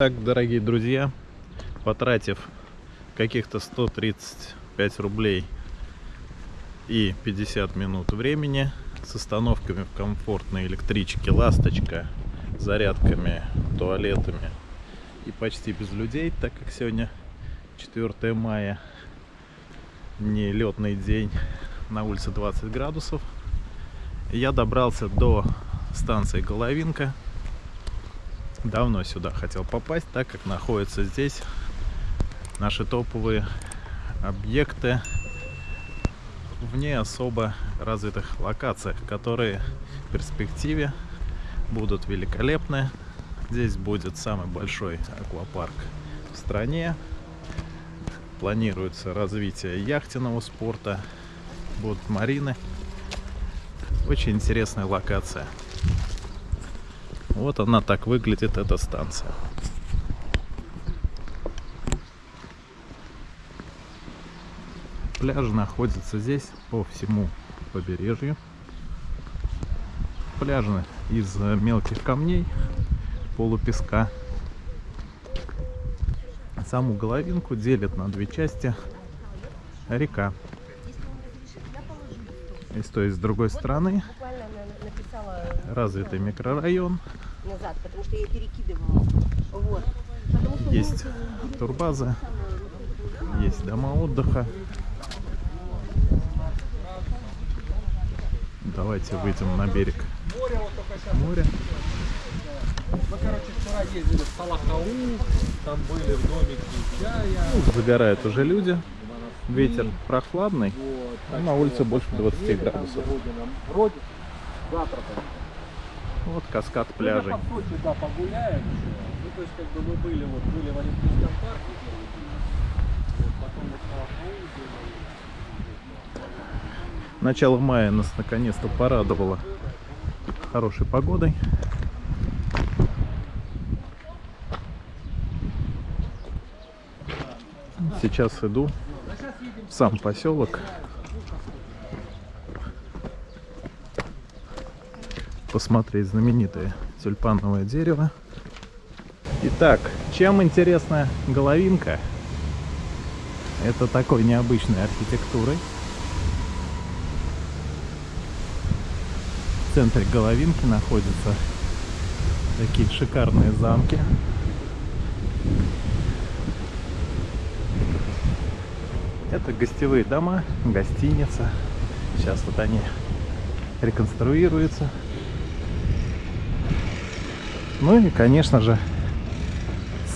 Так, дорогие друзья, потратив каких-то 135 рублей и 50 минут времени с остановками в комфортной электричке «Ласточка», зарядками, туалетами и почти без людей, так как сегодня 4 мая, не летный день, на улице 20 градусов, я добрался до станции Головинка – давно сюда хотел попасть, так как находятся здесь наши топовые объекты в не особо развитых локациях, которые в перспективе будут великолепны. Здесь будет самый большой аквапарк в стране. Планируется развитие яхтенного спорта, будут марины. Очень интересная локация. Вот она так выглядит, эта станция. Пляжи находятся здесь по всему побережью. Пляжи из мелких камней, полупеска. Саму головинку делит на две части река. И с той и с другой стороны развитый микрорайон назад, потому что я перекидывала. Вот. есть турбаза, есть дома отдыха. Давайте выйдем на берег моря. Мы, короче, вчера ездили в Салахау, там были в домике чая. Ну, загорают уже люди. Ветер прохладный, а на улице больше 20 градусов. Вроде завтра вот каскад пляжей. Ну, по сути, да, погуляем еще. Ну, то есть, как бы мы были, вот, были в Олимпийском парке, вот, потом вот Начало мая нас наконец-то порадовало хорошей погодой. Сейчас иду в сам поселок посмотреть знаменитое тюльпановое дерево. Итак, чем интересна головинка? Это такой необычной архитектурой. В центре головинки находятся такие шикарные замки. Это гостевые дома, гостиница. Сейчас вот они реконструируются. Ну и, конечно же,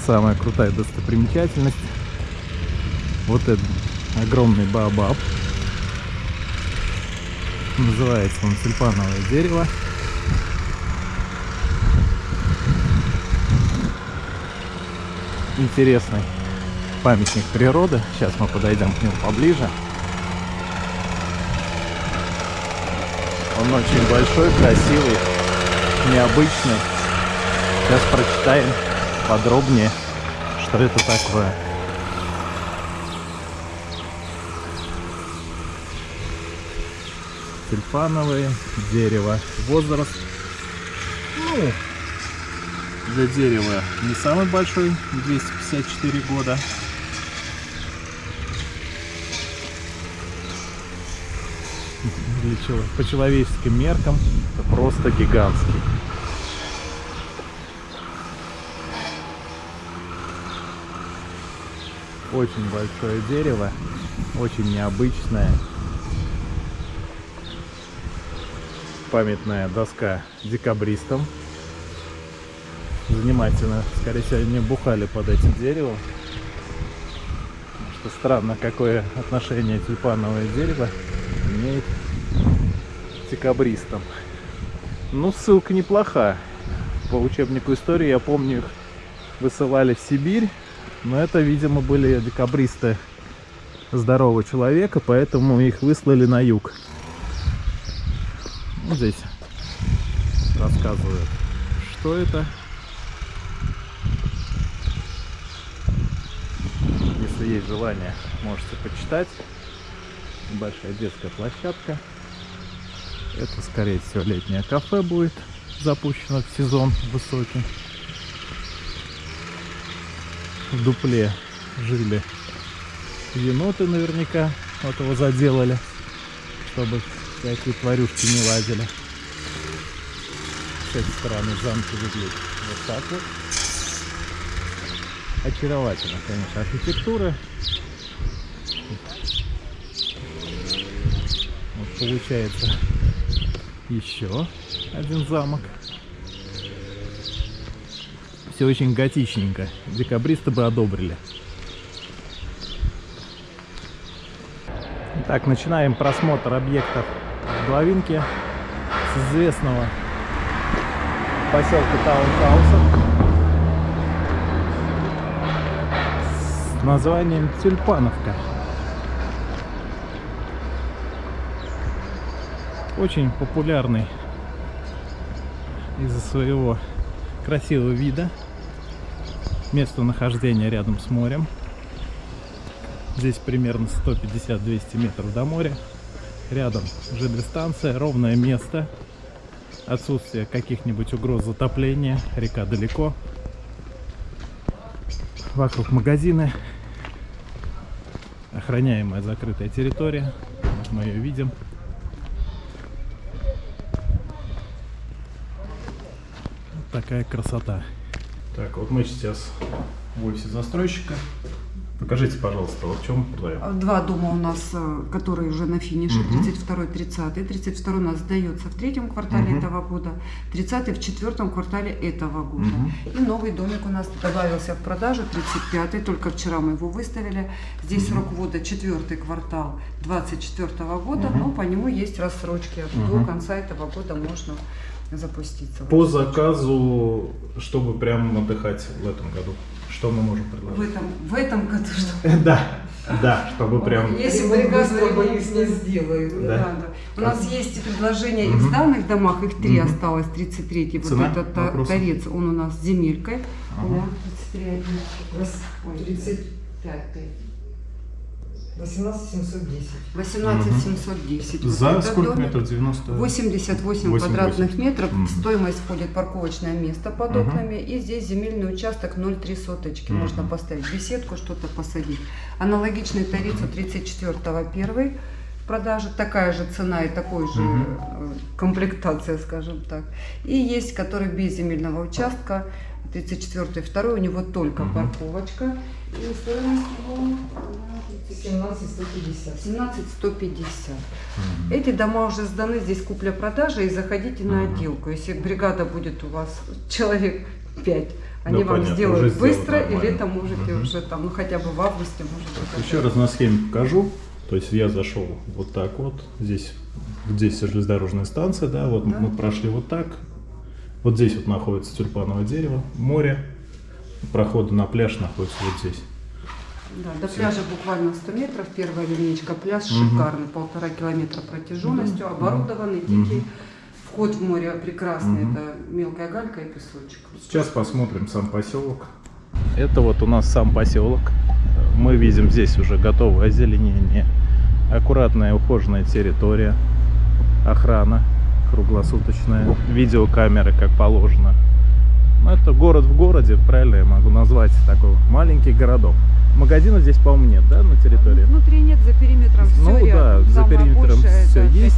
самая крутая достопримечательность. Вот этот огромный баобаб. Называется он тюльпановое дерево. Интересный памятник природы. Сейчас мы подойдем к нему поближе. Он очень большой, красивый, необычный. Сейчас прочитаем подробнее, что это такое. Тюльпановое дерево. Возраст, ну, для дерева не самый большой, 254 года. По человеческим меркам это просто гигантский. Очень большое дерево, очень необычное. Памятная доска декабристам. Занимательно. Скорее всего, они бухали под этим деревом. Что странно, какое отношение тюльпановое дерево имеет к декабристам. Ну, ссылка неплоха. По учебнику истории, я помню, их высылали в Сибирь но это, видимо, были декабристы здорового человека, поэтому их выслали на юг. Вот здесь рассказывают, что это. Если есть желание, можете почитать. Большая детская площадка. Это, скорее всего, летнее кафе будет запущено в сезон высокий. В дупле жили еноты наверняка. Вот его заделали, чтобы всякие тварюшки не лазили. С этой стороны замки выглядят вот так вот. Очаровательно, конечно, архитектура. Вот получается еще один замок. Все очень готичненько. Декабристы бы одобрили. Итак, начинаем просмотр объектов в Главинке с известного поселка Таунхауса с названием Тюльпановка. Очень популярный из-за своего красивого вида. Место нахождения рядом с морем. Здесь примерно 150-200 метров до моря. Рядом ЖД-станция, ровное место. Отсутствие каких-нибудь угроз затопления. Река далеко. Вокруг магазины. Охраняемая закрытая территория. Вот мы ее видим. Вот такая красота. Так, вот мы сейчас в офисе застройщика. Покажите, пожалуйста, вот в чем твоя? Два дома у нас, э, которые уже на финише, Мгм. 32 30 32 у нас сдается в третьем квартале Мгм. этого года, 30 в четвертом квартале этого года. Мгм. И новый домик у нас добавился в продажу, 35 только вчера мы его выставили. Здесь Мгм. срок ввода четвертый квартал 24 года, Мгм. но по нему есть рассрочки. Мгм. До конца этого года можно запуститься. По заказу, чтобы прям отдыхать в этом году, что мы можем В предложить? этом, в этом году что Да, да, чтобы прям... Если бригада быстро, боюсь, не сделают. Да. Да, да. У нас есть предложения и в сданных домах, их три осталось, 33-й. Вот Цена этот торец, он у нас с земелькой. Ага. Да, 33 один. Раз, Ой, 35 18 710. 18 Мгм. 710. Вот За этот сколько метров? 90? 88 Восемь, квадратных восемь. метров, в стоимость входит парковочное место под Мгм. окнами, и здесь земельный участок 0,3 соточки, Мгм. можно поставить беседку, что-то посадить. Аналогичный тарифу 34 первый в продаже, такая же цена и такой же э, комплектация, скажем так. И есть, который без земельного участка, 34 второй, у него только Мгм. парковочка, и стоимость его 17 150. 17 150. Мгм. Эти дома уже сданы, здесь купля-продажа, и заходите на Мгм. отделку. Если бригада будет у вас человек 5, они Да, вам понятно, сделают быстро, и летом можете Мгм. уже там, ну хотя бы в августе можете. Еще раз на схеме покажу. То есть я зашел вот так вот. Здесь, здесь железнодорожная станция, да, вот Да. мы прошли вот так. Вот здесь вот находится тюльпановое дерево, море. Проходы на пляж находятся вот здесь. Да, до пляжа буквально 100 метров, первая линейка. Пляж Мгм. шикарный, полтора километра протяженностью, Мгм. оборудованный, дикий. Вход в море прекрасный, Мгм. это мелкая галька и песочек. Сейчас посмотрим сам поселок. Это вот у нас сам поселок. Мы видим здесь уже готовое озеленение. Аккуратная ухоженная территория. Охрана круглосуточная. Видеокамеры, как положено. Ну, это город в городе, правильно я могу назвать такой маленький городок. Магазина здесь, по-моему, нет, да, на территории? Внутри нет, за периметром Ну все да, рядом. за периметром это пять есть.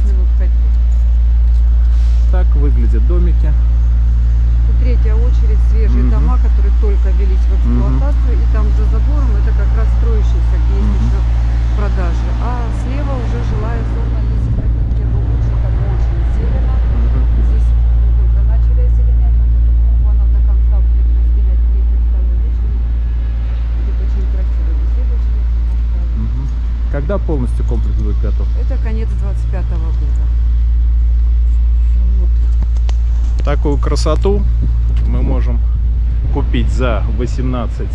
Так выглядят домики. И третья очередь свежие Мгм. дома, которые только велись в эксплуатацию, и там за забором это как раз строящиеся, где есть еще продажи. А слева уже жилая зона, если хотите, в первую очередь, там очень зелено. Здесь мы только начали озеленять вот эту клумбу, она до конца будет разделять третью, вторую очередь. Будет очень красиво беседочки поставить. Мгм. Когда полностью комплекс будет готов? Это конец 25 года. Такую красоту мы можем купить за 18...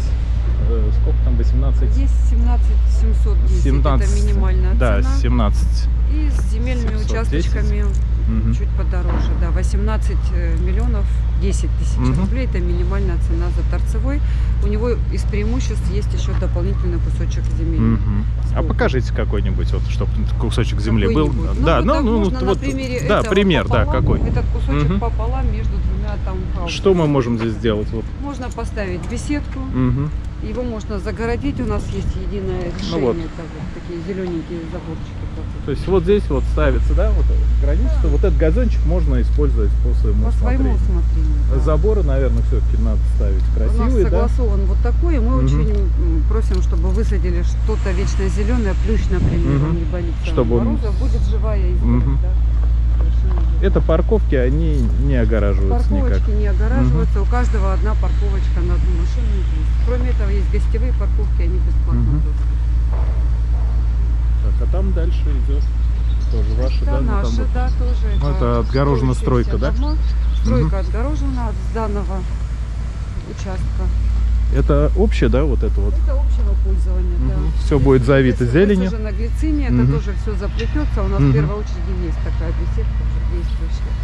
э, сколько там? 18? Здесь 17 710, 17, это минимальная да, цена. 17. И с земельными 710. участочками Мгм. чуть подороже, да, 18 э, миллионов 10 тысяч Мгм. рублей, это минимальная цена за торцевой. У него из преимуществ есть еще дополнительный кусочек земли. Мгм. А покажите какой-нибудь, вот, чтобы кусочек земли был. Ну, да, вот ну, ну, можно вот, примере да, этого пример, да, пополам, какой. Этот кусочек Мгм. пополам между двумя таунхаусами. Что мы можем здесь сделать? Вот. Можно поставить беседку, Мгм. Его можно загородить, у нас есть единое решение. Ну вот. Это вот такие зелененькие заборчики. То есть вот здесь вот ставится, да, вот граница. Вот этот газончик можно использовать по своему По своему усмотрению. усмотрению. да. Заборы, наверное, все-таки надо ставить У нас красивые, да? согласован вот такой, и мы Мгм. очень просим, чтобы высадили что-то вечно зеленое, плющ, например, он не боится Чтобы он- мороза, будет живая изгородь, Мгм. да. Это парковки, они не огораживаются никак. Парковочки не огораживаются, у каждого одна парковочка на одну машину есть. Кроме этого, есть гостевые парковки, они бесплатно Мгм. тоже. А там дальше идет тоже ваши, да? Это ну, там наши, вот. да, тоже. Ну, это отгорожена стройка, да? дома. Стройка отгорожена от данного участка. Это общее, да, вот это вот? Это общего пользования, да. Все будет завито Если зеленью. высажена глициния, это Мгм. тоже все заплетется. У нас Мгм. в первой очереди есть такая беседка уже действующая.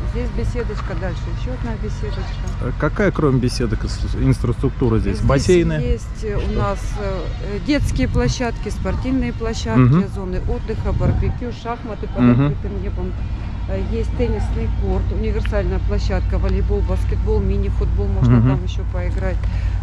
Здесь беседочка, дальше еще одна беседочка. А Какая, кроме беседок, инфраструктура здесь? Здесь Бассейны? есть э, у нас э, детские площадки, спортивные площадки, Мгм. зоны отдыха, барбекю, шахматы под Мгм. открытым небом. Э, Есть теннисный корт, универсальная площадка, волейбол, баскетбол, мини-футбол, можно Мгм. там еще поиграть.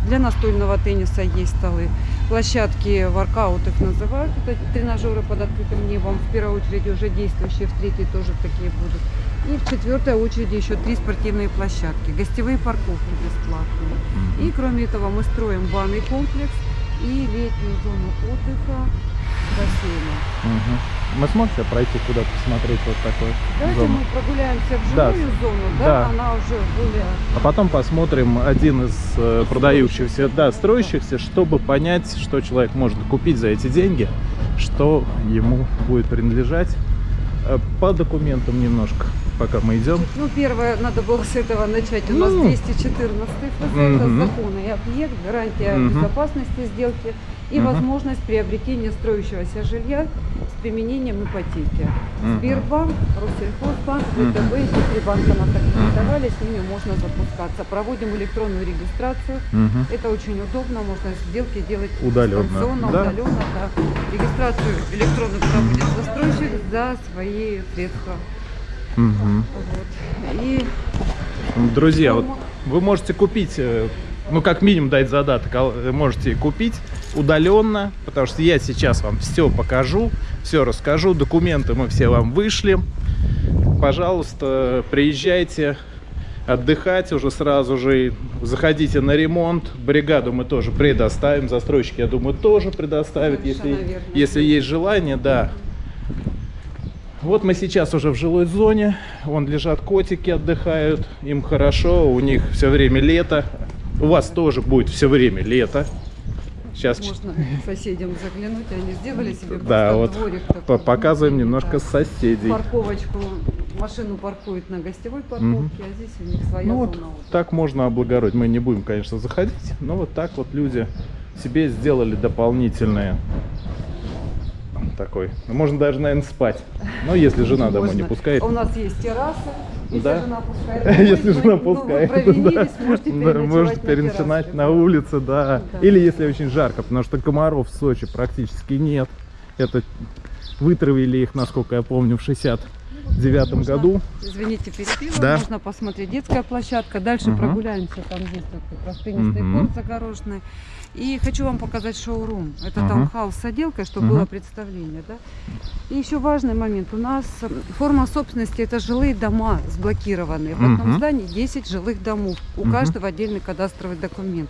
Для настольного тенниса есть столы. Площадки, воркаут их называют, это тренажеры под открытым небом. В первой очереди уже действующие, в третьей тоже такие будут. И в четвертой очереди еще три спортивные площадки, гостевые парковки бесплатные. И кроме этого мы строим банный комплекс и летнюю зону отдыха бассейна. Мы сможете пройти куда-то посмотреть вот такой Давайте зону? мы прогуляемся в Да. жилую зону, да? Да. Она уже более... А потом посмотрим один из э, продающихся, да, строящихся, чтобы понять, что человек может купить за эти деньги, что ему будет принадлежать. Э, По документам немножко, пока мы идем. Ну, первое, надо было с этого начать. У нас Ну. 214 ФЗ, это Мгм. закон и объект, гарантия Мгм. безопасности сделки и Мгм. возможность приобретения строящегося жилья с применением ипотеки. Мгм. Сбербанк, Россельхозбанк. ВТБ, эти три банка нас аккредитовали, с ними можно запускаться. Проводим электронную регистрацию. Мгм. Это очень удобно, можно сделки делать Удаленно, дистанционно, да? удаленно, да. Регистрацию электронную проводит застройщик за свои средства. Вот. И Друзья, вот вы можете купить, э, ну как минимум дать задаток, а э, можете купить удаленно, потому что я сейчас вам все покажу, все расскажу, документы мы все вам вышли. Пожалуйста, приезжайте отдыхать уже сразу же, заходите на ремонт, бригаду мы тоже предоставим, застройщики, я думаю, тоже предоставят, если, верно. если есть желание, да. Вот мы сейчас уже в жилой зоне. Вон лежат котики, отдыхают. Им хорошо. У них все время лето. У вас тоже будет все время лето. Сейчас можно соседям заглянуть, они сделали себе Да, вот дворик такой. показываем немножко да. соседей. Парковочку, машину паркуют на гостевой парковке, Мгм. а здесь у них своя Ну зона вот отдыха. так можно облагородить. Мы не будем, конечно, заходить, но вот так вот люди себе сделали дополнительные такой. Ну, Можно даже, наверное, спать. Но если жена домой не пускает. У нас есть терраса. Если Да. жена пускает. Если жена ну, пускает, Вы провинились, да. можете переночевать можете на переночевать на улице, да. Да. Или если очень жарко, потому что комаров в Сочи практически нет. Это вытравили их, насколько я помню, в 69 Можно, году. Извините, перебила. Да. Можно посмотреть детская площадка. Дальше Мгм. прогуляемся. Там есть раз теннисный Мгм. корт загороженный. И хочу вам показать шоурум. Это Мгм. таунхаус с отделкой, чтобы Мгм. было представление. Да? И еще важный момент. У нас э, форма собственности это жилые дома сблокированные. В одном Мгм. здании 10 жилых домов. У Мгм. каждого отдельный кадастровый документ.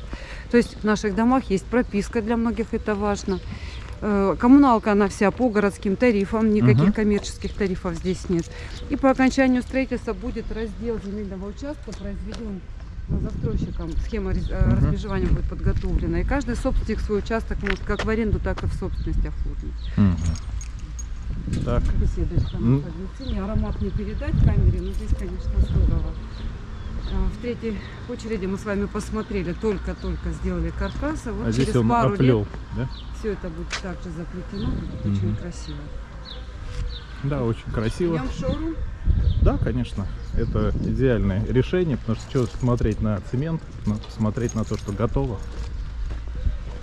То есть в наших домах есть прописка, для многих это важно. Э, Коммуналка она вся по городским тарифам, никаких Мгм. коммерческих тарифов здесь нет. И по окончанию строительства будет раздел земельного участка произведен застройщиком. Схема э, Мгм. размежевания будет подготовлена. И каждый собственник свой участок может как в аренду, так и в собственность оформить. Мгм. Так. Беседочка М. на Фагницине. Аромат не передать камере, но здесь, конечно, здорово. А, В третьей очереди мы с вами посмотрели, только-только сделали каркасы. Вот А здесь через он пару оплел, лет да? все это будет также заплетено, будет Мгм. очень красиво. Да, очень красиво. Шоурум. Да, конечно. Это идеальное решение, потому что что смотреть на цемент, смотреть на то, что готово.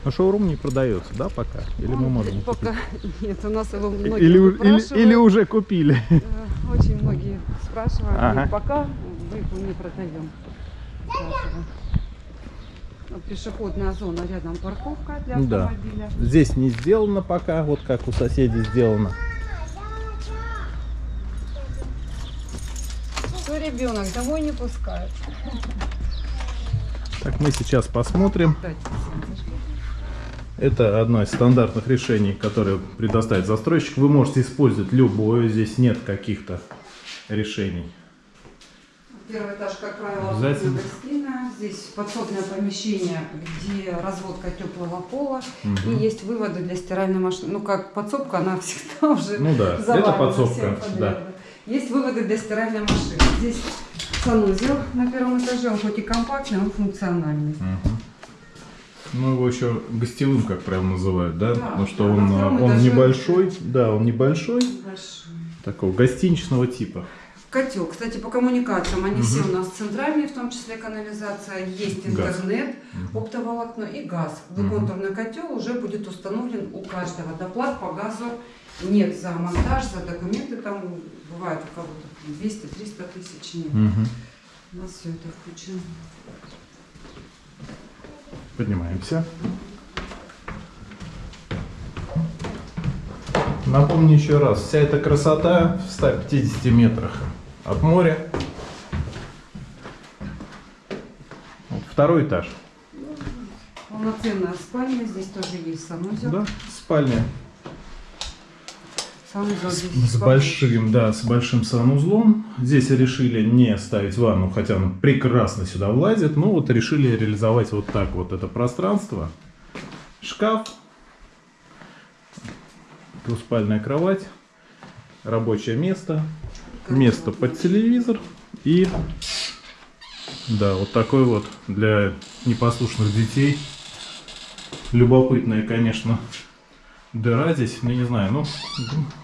Но шоурум не продается, да, пока? Или мы Он можем пока нет, у нас его купить? многие Или, или, или уже купили? Э, Очень многие спрашивают, Ага. пока его не продаем. Пешеходная зона рядом парковка для Да. автомобиля. Здесь не сделано пока, вот как у соседей сделано. Что ребенок домой не пускают. Так, мы сейчас посмотрим. Это одно из стандартных решений, которое предоставит застройщик. Вы можете использовать любое, здесь нет каких-то решений. Первый этаж, как правило, Обязательно. гостиная. Здесь подсобное помещение, где разводка теплого пола. Мгм. И есть выводы для стиральной машины. Ну, как подсобка, она всегда уже Ну да, это подсобка, да. Есть выводы для стиральной машины. Здесь санузел на первом этаже. Он хоть и компактный, он функциональный. Мгм. Ну, его еще гостевым, как правило, называют, да? Да, Потому что да, он, он этаже. небольшой, да, он небольшой, Большой. такого гостиничного типа. Котел. Кстати, по коммуникациям они Мгм. все у нас центральные, в том числе канализация. Есть Газ. интернет, Мгм. оптоволокно и газ. Двухконтурный котел уже будет установлен у каждого. Доплат по газу нет за монтаж, за документы. Там бывает у кого-то 200-300 тысяч нет. Мгм. У нас все это включено. Поднимаемся. Напомню еще раз, вся эта красота в 150 метрах от моря. Вот Второй этаж. Полноценная спальня. Здесь тоже есть санузел. Да, спальня Санузел здесь с побольше. большим, да, с большим санузлом. Здесь решили не ставить ванну, хотя она прекрасно сюда влазит. Но вот решили реализовать вот так вот это пространство. Шкаф, двуспальная кровать, рабочее место, место под телевизор и да, вот такой вот для непослушных детей. Любопытная, конечно, дыра здесь, ну не знаю, ну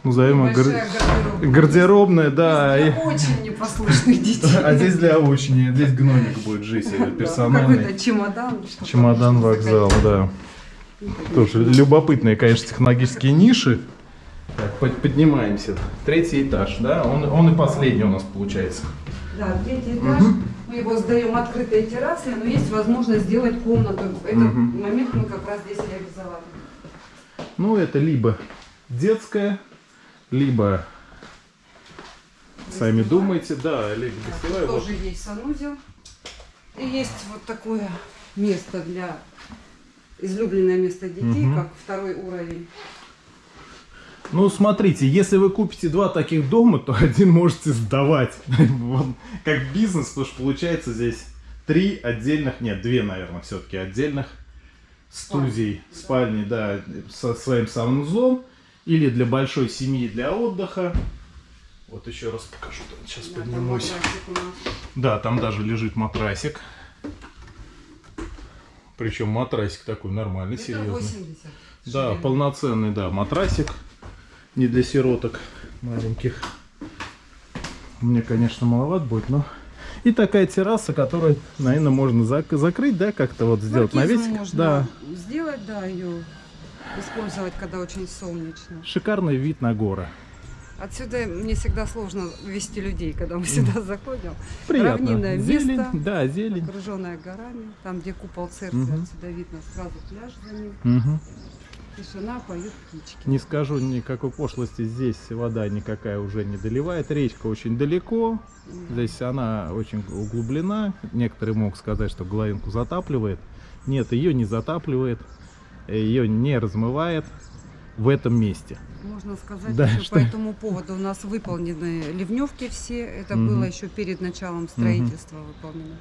назовем гар- гардеробная. гардеробная, да. Для и- очень непослушных детей. А здесь для очень, здесь гномик будет жить э, персональный. Какой-то чемодан. Чемодан, вокзал, да. Тоже любопытные, конечно, технологические ниши. Так, под- поднимаемся. Третий этаж, да? Он, он и последний у нас получается. Да, третий этаж. Мгм. Мы его сдаем открытой террасой, но есть возможность сделать комнату. Этот Мгм. момент мы как раз здесь реализовали. Ну, это либо детская, либо сами Гостевая. думаете, да, либо гостевая. тут вот. тоже есть санузел. И есть вот такое место для излюбленное место детей, Мгм. как второй уровень. Ну, смотрите, если вы купите два таких дома, то один можете сдавать. Как бизнес, потому что получается здесь три отдельных, нет, две, наверное, все-таки отдельных студий, спальни, да, со своим санузлом. Или для большой семьи, для отдыха. Вот еще раз покажу, сейчас Да, поднимусь. Да, там даже лежит матрасик. Причем матрасик такой нормальный, серьезный. 80. Да, полноценный, да, матрасик. Не для сироток маленьких. Мне, конечно, маловат будет, но... И такая терраса, которую, наверное, можно зак- закрыть, да, как-то вот сделать Маркизу навесик. можно Да, сделать, да, ее использовать, когда очень солнечно. шикарный вид на горы. Отсюда мне всегда сложно вести людей, когда мы сюда заходим. Приятно. Равнинное зелень, место. да, зелень. Окруженная горами, там, где купол церкви, Мгм. отсюда видно сразу пляж за ним. Мгм. Тишина, поют птички. Не скажу никакой пошлости, здесь вода никакая уже не доливает, речка очень далеко, здесь она очень углублена, некоторые могут сказать, что главинку затапливает, нет, ее не затапливает, ее не размывает в этом месте. Можно сказать, Да, еще что- по этому поводу у нас выполнены ливневки все. Это Мгм. было еще перед началом строительства выполнено.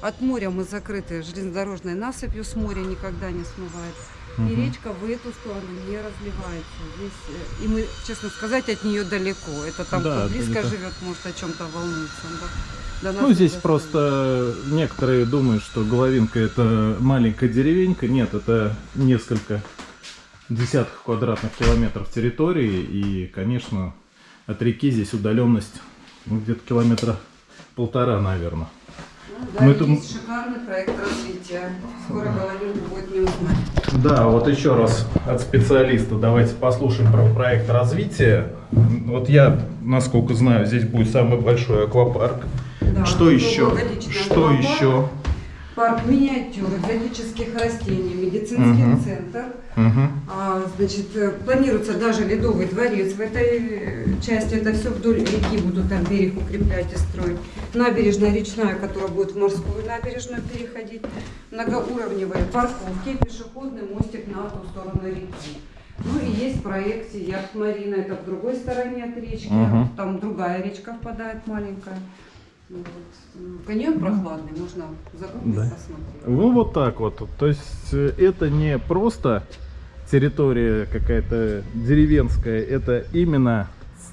От моря мы закрыты железнодорожной насыпью, с моря никогда не смывает. И Мгм. речка в эту сторону не разливается. Здесь, э, и мы, честно сказать, от нее далеко. Это там, Да, кто это близко не то. живет, может о чем-то волнуется. да. Ну, здесь доходит. просто некоторые думают, что Головинка это маленькая деревенька. Нет, это несколько десятков квадратных километров территории. И, конечно, от реки здесь удаленность ну, где-то километра полтора, наверное. Ну, да, мы есть тут- шикарный проект развития. Скоро Головинку будет не узнать. Да, вот еще раз от специалиста давайте послушаем про проект развития. Вот я, насколько знаю, здесь будет самый большой аквапарк. Да, что еще? Что аквапарк. еще? Парк миниатюр, экзотических растений, медицинский Мгм. центр. Мгм. А, значит, э, планируется даже ледовый дворец в этой э, части. Это все вдоль реки будут там берег укреплять и строить. Набережная речная, которая будет в морскую набережную переходить. Многоуровневые парковки, пешеходный мостик на ту сторону реки. Ну и есть в проекте яхт Марина, это в другой стороне от речки, Мгм. там другая речка впадает маленькая. М, Каньон прохладный, можно загуглить, Да. посмотреть. Ну вот так вот. То есть э, это не просто территория какая-то деревенская, это именно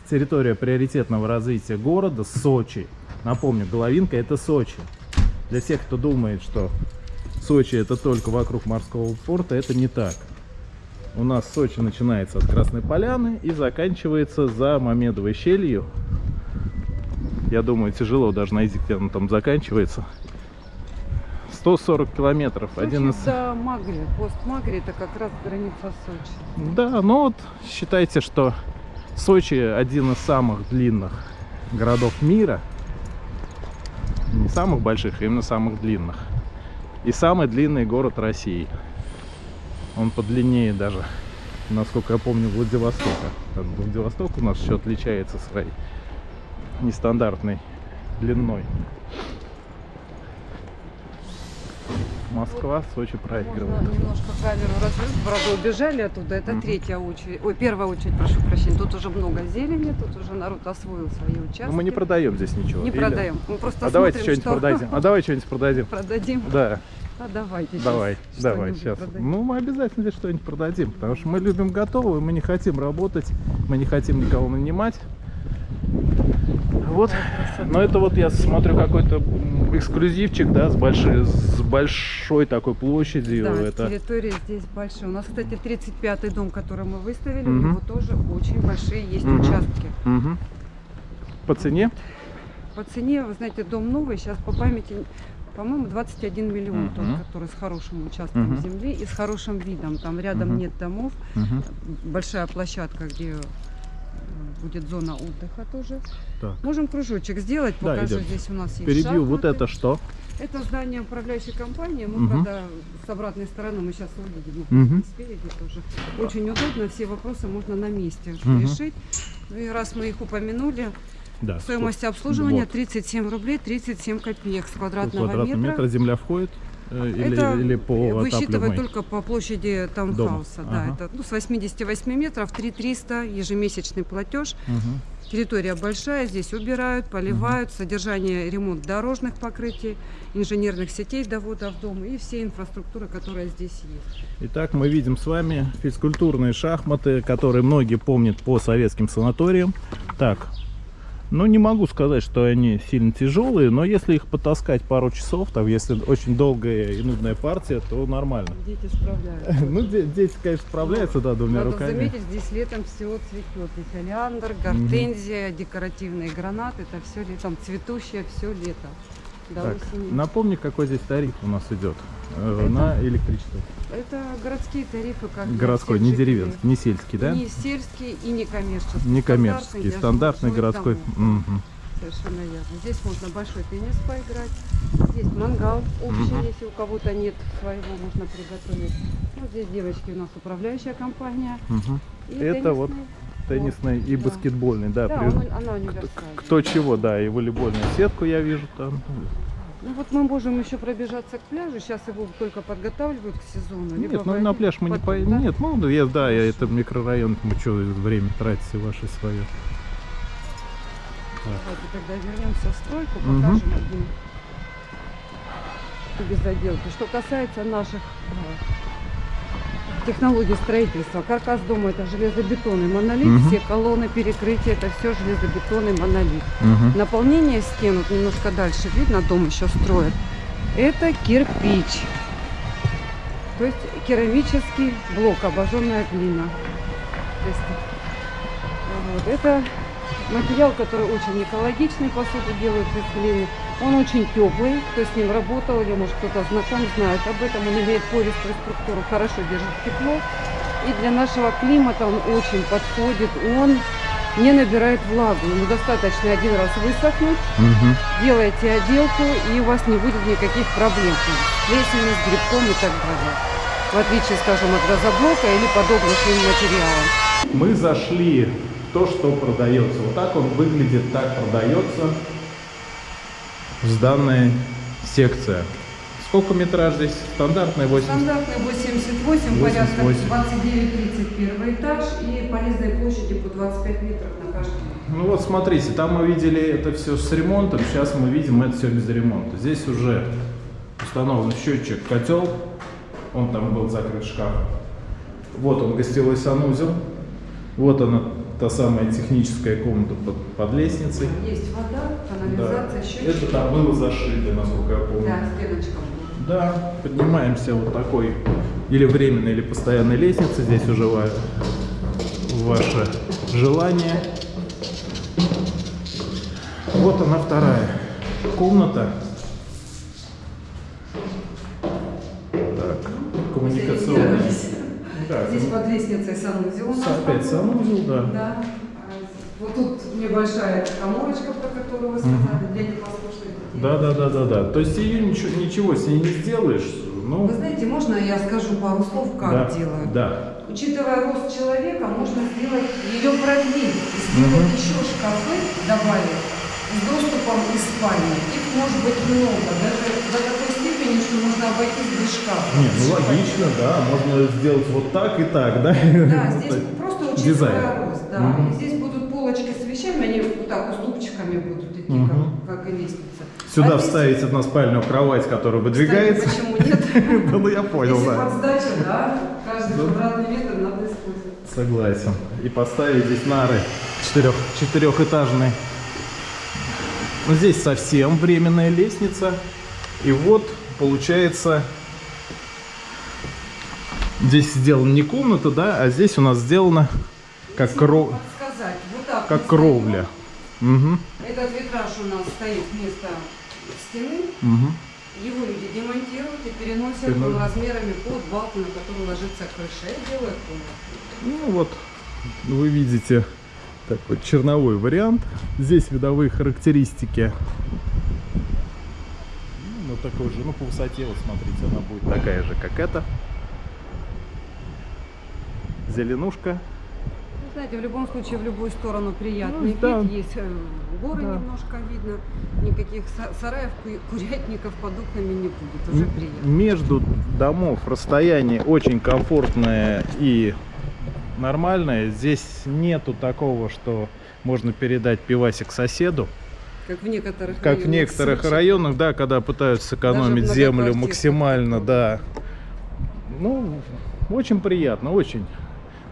территория приоритетного развития города Сочи. Напомню, Головинка это Сочи. Для тех, кто думает, что Сочи это только вокруг морского порта, это не так. У нас Сочи начинается от Красной Поляны и заканчивается за Мамедовой щелью. Я думаю, тяжело даже найти, где он там заканчивается. 140 километров. Один из... Да, Магри, пост Магри, это как раз граница Сочи. Да, ну вот считайте, что Сочи один из самых длинных городов мира. Не самых больших, а именно самых длинных. И самый длинный город России. Он подлиннее даже, насколько я помню, Владивостока. Владивосток у нас еще отличается своей нестандартной длиной. Москва, Сочи проигрывает. Можно немножко камеру развернуть. Правда, убежали оттуда. Это Мгм. третья очередь. Ой, первая очередь, прошу прощения. Тут уже много зелени, тут уже народ освоил свои участки. Но мы не продаем здесь ничего. Не Или- продаем. Мы просто А давайте смотрим, что-нибудь что продадим. А давай что-нибудь продадим. продадим. Да, А давайте. давай, давай, что-нибудь сейчас. продадим. Ну, мы обязательно здесь что-нибудь продадим, потому что мы любим готовое, мы не хотим работать, мы не хотим никого нанимать. Вот. Но это вот я смотрю какой-то эксклюзивчик, да, с большой, с большой такой площадью. Да, это... территория здесь большая. У нас, кстати, 35-й дом, который мы выставили, у Мгм. него тоже очень большие есть Мгм. участки. Мгм. По цене? По цене, вы знаете, дом новый, сейчас по памяти, по-моему, 21 миллион тот, Мгм. который с хорошим участком Мгм. земли и с хорошим видом. Там рядом Мгм. нет домов, Мгм. большая площадка, где будет зона отдыха тоже. Так. Можем кружочек сделать, Да, покажу. идем. Здесь у нас есть Впереди вот шахматы. это что? Это здание управляющей компании. Мы, Мгм. правда, с обратной стороны мы сейчас увидим. И спереди тоже. Очень удобно, все вопросы можно на месте Мгм. решить. Ну и раз мы их упомянули, Да. стоимость обслуживания Вот. 37 рублей 37 копеек с квадратного, Квадратный метра. метр земля входит? Э, Или, это или по высчитывать только по площади таунхауса. Да, Ага. это ну, с 88 метров 3300 ежемесячный платеж. Мгм. Территория большая, здесь убирают, поливают, содержание, ремонт дорожных покрытий, инженерных сетей довода в дом и всей инфраструктуры, которая здесь есть. Итак, мы видим с вами физкультурные шахматы, которые многие помнят по советским санаториям. Так, ну не могу сказать, что они сильно тяжелые, но если их потаскать пару часов, там, если очень долгая и нудная партия, то нормально. Дети справляются. Ну, де- дети, конечно, справляются, да, двумя Надо руками. заметить, здесь летом все цветет. И олеандр, гортензия, декоративные гранаты. Это все летом цветущее, все лето. До Так, осени. напомни, какой здесь тариф у нас идет э, Это- на электричество. Это городские тарифы, как Городской, не деревенский, не сельский, да? Не сельский и не коммерческий. Не коммерческий, стандартный жилых городской. Мгм. Совершенно верно. Здесь можно большой теннис поиграть. Здесь мангал общий, Мгм. если у кого-то нет своего, можно приготовить. Вот здесь девочки у нас управляющая компания. Мгм. И Это вот Теннисный и да. баскетбольный, да. Да, при- он- она универсальная. Кто чего, да, и волейбольную сетку я вижу там. Ну вот мы можем еще пробежаться к пляжу. Сейчас его только подготавливают к сезону. либо Нет, ну на пляж мы не потом, поедем. да? Нет, ну я, да, я это микрорайон, мы что, время тратите ваше свое. Давайте тогда вернемся в стройку, покажем одну безоделки. Что касается наших технологий строительства, каркас дома это железобетонный монолит, Мгм. все колонны, перекрытия, это все железобетонный монолит. Мгм. Наполнение стен, вот немножко дальше, видно, дом еще строят, это кирпич. То есть керамический блок, обожженная глина. То есть, вот, это материал, который очень экологичный, посуду делают из глины. Он очень теплый, кто с ним работал или может кто-то знаком, знает об этом. Он имеет пористую структуру, хорошо держит тепло. И для нашего климата он очень подходит. Он не набирает влагу. Ему достаточно один раз высохнуть, Мгм. делаете отделку, и у вас не будет никаких проблем с плесенью, с грибком и так далее. В отличие, скажем, от газоблока или подобных им материалов. Мы зашли в то, что продается. Вот так он выглядит, так продается сданная секция. Сколько метраж здесь? Стандартная 80? Стандартный 88, 88. порядка 29-30 первый этаж и полезной площади по 25 метров на каждый. Ну вот смотрите, там мы видели это все с ремонтом, сейчас мы видим это все без ремонта. Здесь уже установлен счетчик котел, он там был закрыт шкаф. Вот он гостевой санузел, вот она та самая техническая комната под, под лестницей. Есть вода, Да. канализация, счетчики. Это там было зашито, насколько я помню. Да, стеночка была. Да, поднимаемся вот такой или временной, или постоянной лестнице. Здесь уже ва- ваше желание. Вот она вторая комната. Так, коммуникационная. Да, Здесь под лестницей санузел опять санузел, да. Да. Вот тут небольшая коморочка, про которую вы сказали, для непослушных детей. Да, да, да, да, да. То есть ее ничего, ничего с ней не сделаешь. Ну, Вы знаете, можно я скажу пару слов, как да, делают? Да. Учитывая рост человека, можно сделать ее продлить, сделать Мгм. еще шкафы, добавить с доступом из спальни. Их может быть много, даже до такой степени, что можно обойтись без шкафа. Не, ну логично, да. Можно сделать вот так и так, да? Да, здесь просто Дизайн. учитывая рост, да. И здесь будут полочки с вещами, они вот так уступчиками Мгм. как, как и лестница. Сюда А здесь, вставить односпальную кровать, которая выдвигается. Кстати, почему нет? Ну я понял, Если да. сдачу, да, каждый квадратный метр надо использовать. Согласен. И поставить здесь нары четырех, четырехэтажные. Ну, здесь совсем временная лестница. И вот, получается, здесь сделана не комната, да, а здесь у нас сделано как, Если кро- подсказать, вот как кровля. Угу. Этот витраж у нас стоит вместо стены. угу. Его люди демонтируют и переносят он размерами под балку, на которую ложится крыша. И делают комнату. Ну вот, вы видите такой черновой вариант. Здесь видовые характеристики. Ну, вот такой же, ну по высоте, вот смотрите, она будет такая же, как эта. Зеленушка. Знаете, в любом случае, в любую сторону приятный Ну, вид. да. Есть э, горы Да. немножко видно. Никаких са- сараев, ку- курятников под окнами не будет. Уже приятно. Между домов расстояние очень комфортное и нормальное. Здесь нету такого, что можно передать пивасик соседу. Как в некоторых Как в районах некоторых Сочи. районах, да, когда пытаются сэкономить в землю максимально, да. Ну, очень приятно, очень.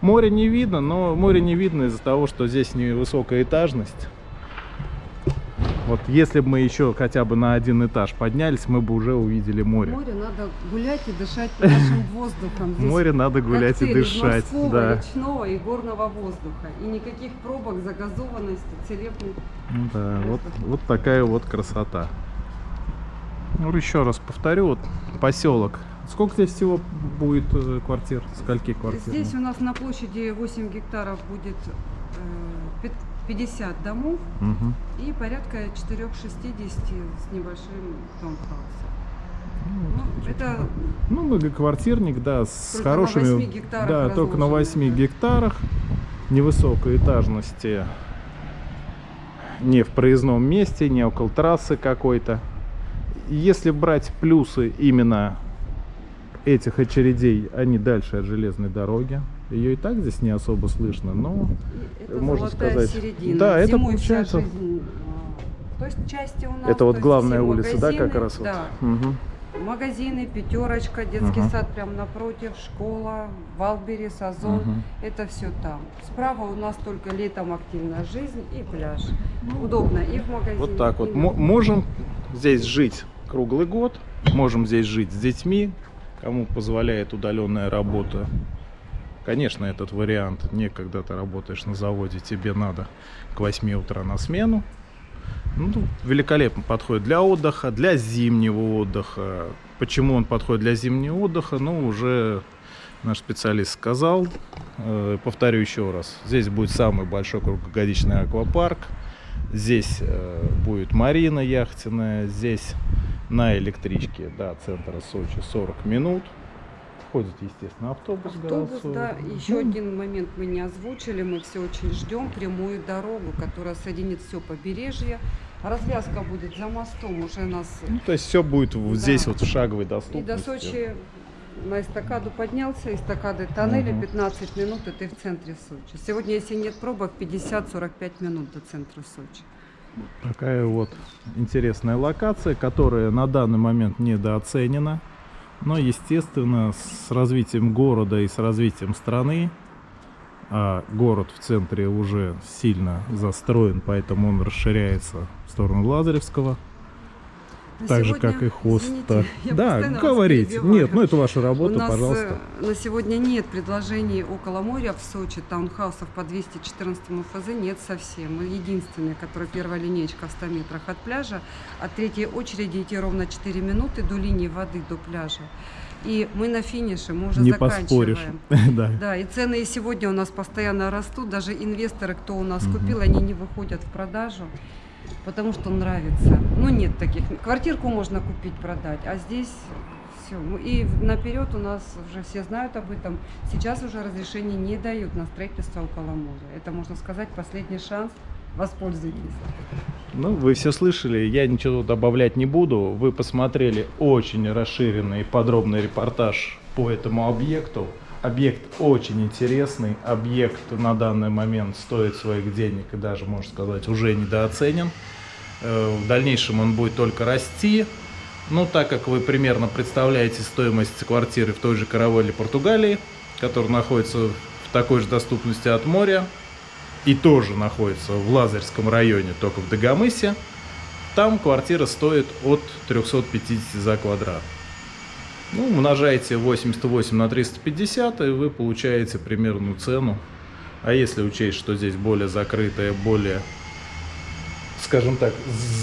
Море не видно, но море не видно из-за того, что здесь невысокая этажность. Вот если бы мы еще хотя бы на один этаж поднялись, мы бы уже увидели море. Море надо гулять и дышать нашим воздухом. Здесь Море надо гулять и дышать, морского, да. речного и горного воздуха. И никаких пробок, загазованности, целебных. Ну да, вот, вот такая вот красота. Ну, еще раз повторю, вот поселок. Сколько здесь всего будет э, квартир? Скольки квартир? Здесь у нас на площади 8 гектаров будет э, пят- 50 домов Мгм. и порядка 460 с небольшим таунхаусом. Ну, это Ну, многоквартирник, да, с Только на хорошими... 8 гектарах да, только на разложено, 8 да. гектарах невысокой этажности. Не в проездном месте, не около трассы какой-то. Если брать плюсы именно этих очередей, они дальше от железной дороги. Ее и так здесь не особо слышно, но это можно золотая сказать. середина. Да, это Зимой вся получается- жизнь, а, то есть части у нас. это то вот главная улица, да, как магазины, раз вот? Да, Мгм. магазины, пятерочка, детский Ага. сад прямо напротив, школа, Валберис, Озон. Мгм. Это все там. Справа у нас только летом активная жизнь и пляж. Удобно и в магазине. Вот так вот. Можем здесь жить круглый год, можем здесь жить с детьми, кому позволяет удаленная работа. Конечно, этот вариант не когда ты работаешь на заводе, тебе надо к 8 утра на смену. Ну, великолепно подходит для отдыха, для зимнего отдыха. Почему он подходит для зимнего отдыха? Ну, уже наш специалист сказал. Э, Повторю еще раз. Здесь будет самый большой круглогодичный аквапарк. Здесь э, будет марина яхтенная. Здесь на электричке до центра Сочи 40 минут. Входит, естественно, автобус. Автобус, да. И Еще Ну, один момент мы не озвучили. Мы все очень ждем прямую дорогу, которая соединит все побережье. Развязка будет за мостом уже нас. ну, то есть все будет Да. здесь вот в шаговой И доступности. до Сочи на эстакаду поднялся, эстакады тоннеля Мгм. 15 минут, и ты в центре Сочи. Сегодня, если нет пробок, 50-45 минут до центра Сочи. Такая вот интересная локация, которая на данный момент недооценена. Но, естественно, с развитием города и с развитием страны, а город в центре уже сильно застроен, поэтому он расширяется в сторону Лазаревского, На так же, как и Хоста. извините, Да, перебиваю. Нет, ну это ваша У работа, нас пожалуйста. э, на сегодня нет предложений около моря в Сочи, таунхаусов по 214 ФЗ нет совсем. Мы единственные, которые первая линейка в 100 метрах от пляжа. От третьей очереди идти ровно 4 минуты до линии воды, до пляжа. И мы на финише, мы уже Не заканчиваем. поспоришь. да. Да, и цены и сегодня у нас постоянно растут. Даже инвесторы, кто у нас Мгм. купил, они не выходят в продажу, потому что нравится. Ну, нет таких. Квартирку можно купить, продать, а здесь все. И наперед у нас уже все знают об этом. Сейчас уже разрешение не дают на строительство около моря. Это, можно сказать, последний шанс. Воспользуйтесь. Ну, вы все слышали, я ничего добавлять не буду. Вы посмотрели очень расширенный и подробный репортаж по этому объекту. Объект очень интересный, объект на данный момент стоит своих денег и даже, можно сказать, уже недооценен. Э, В дальнейшем он будет только расти. Ну, так как вы примерно представляете стоимость квартиры в той же Каравелле, Португалии, которая находится в такой же доступности от моря, и тоже находится в Лазарском районе, только в Дагомысе, там квартира стоит от 350 за квадрат. Ну, умножаете 88 на 350, и вы получаете примерную цену. А если учесть, что здесь более закрытая, более, скажем так,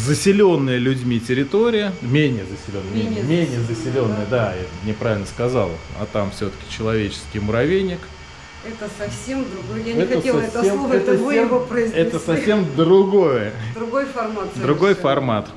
заселенная людьми территория, менее заселенная, менее, Менее заселенная, да, я неправильно сказал, а там все-таки человеческий муравейник, Это совсем другое. Я не Это хотела это совсем- слово, это, вы совсем- его произнесли. это совсем другое, другой формат. другой формат.